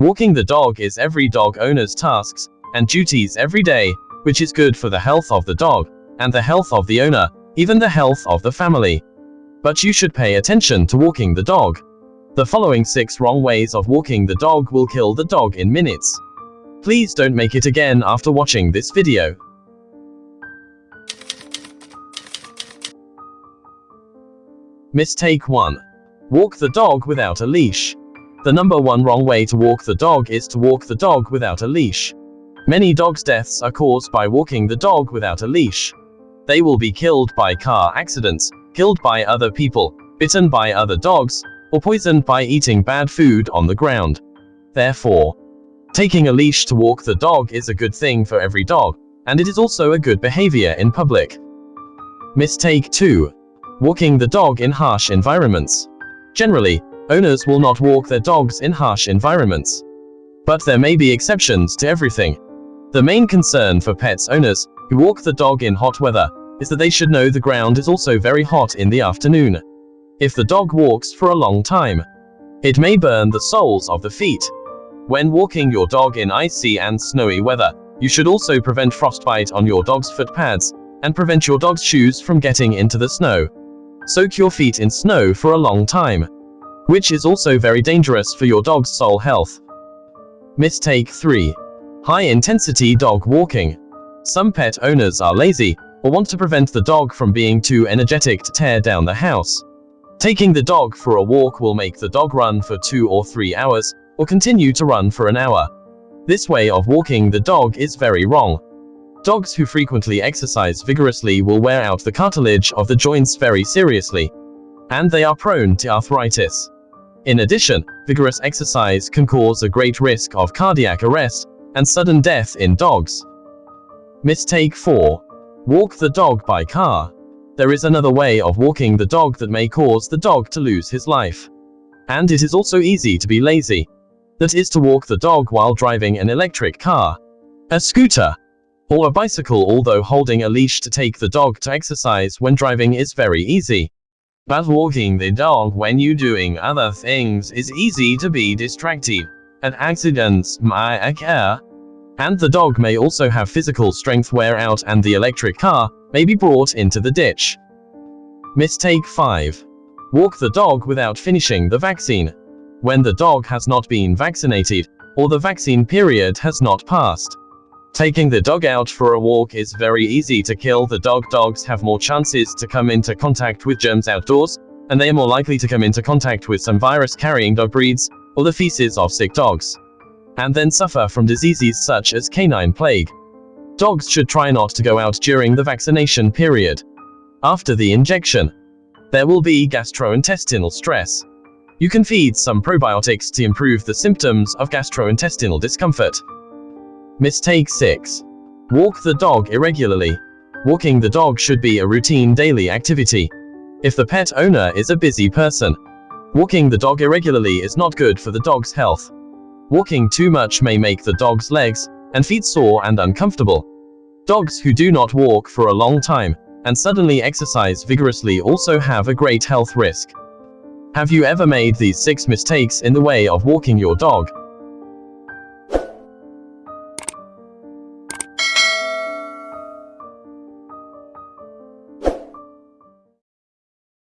Walking the dog is every dog owner's tasks and duties every day, which is good for the health of the dog and the health of the owner, even the health of the family. But you should pay attention to walking the dog. The following 6 wrong ways of walking the dog will kill the dog in minutes. Please don't make it again after watching this video. Mistake 1. Walk the dog without a leash. The number one wrong way to walk the dog is to walk the dog without a leash. Many dogs' deaths are caused by walking the dog without a leash. They will be killed by car accidents, killed by other people, bitten by other dogs, or poisoned by eating bad food on the ground. Therefore, taking a leash to walk the dog is a good thing for every dog, and it is also a good behavior in public. Mistake 2. Walking the dog in harsh environments. Generally, owners will not walk their dogs in harsh environments. But there may be exceptions to everything. The main concern for pets owners who walk the dog in hot weather is that they should know the ground is also very hot in the afternoon. If the dog walks for a long time, it may burn the soles of the feet. When walking your dog in icy and snowy weather, you should also prevent frostbite on your dog's foot pads and prevent your dog's shoes from getting into the snow. Soak your feet in snow for a long time, which is also very dangerous for your dog's sole health. Mistake 3. High-intensity dog walking. Some pet owners are lazy or want to prevent the dog from being too energetic to tear down the house. Taking the dog for a walk will make the dog run for two or three hours, or continue to run for an hour. This way of walking the dog is very wrong. Dogs who frequently exercise vigorously will wear out the cartilage of the joints very seriously, and they are prone to arthritis. In addition, vigorous exercise can cause a great risk of cardiac arrest and sudden death in dogs. Mistake 4. Walk the dog by car. There is another way of walking the dog that may cause the dog to lose his life. And it is also easy to be lazy. That is to walk the dog while driving an electric car, a scooter, or a bicycle although holding a leash to take the dog to exercise when driving is very easy. But walking the dog when you doing other things is easy to be distracted, and accidents may occur. And the dog may also have physical strength wear out and the electric car may be brought into the ditch. Mistake 5. Walk the dog without finishing the vaccine. When the dog has not been vaccinated, or the vaccine period has not passed, Taking the dog out for a walk is very easy to kill the dog. Dogs have more chances to come into contact with germs outdoors, and they are more likely to come into contact with some virus-carrying dog breeds, or the feces of sick dogs, and then suffer from diseases such as canine plague. Dogs should try not to go out during the vaccination period. After the injection, there will be gastrointestinal stress. You can feed some probiotics to improve the symptoms of gastrointestinal discomfort. Mistake 6. Walk the dog irregularly. Walking the dog should be a routine daily activity. If the pet owner is a busy person, walking the dog irregularly is not good for the dog's health. Walking too much may make the dog's legs and feet sore and uncomfortable. Dogs who do not walk for a long time and suddenly exercise vigorously also have a great health risk. Have you ever made these six mistakes in the way of walking your dog?